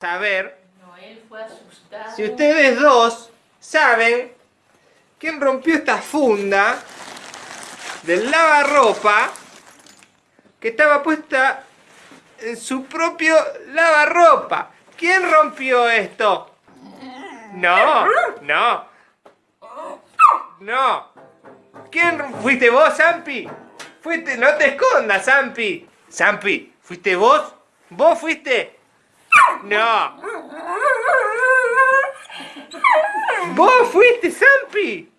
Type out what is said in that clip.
saber Noel fue asustado. si ustedes dos saben quién rompió esta funda del lavarropa que estaba puesta en su propio lavarropa. ¿Quién rompió esto? No, no. No. ¿Quién fuiste vos, Zampi? Fuiste, no te escondas, Zampi. Zampi, ¿fuiste vos? ¿Vos fuiste? No. ¿Vos fuiste, Zampi?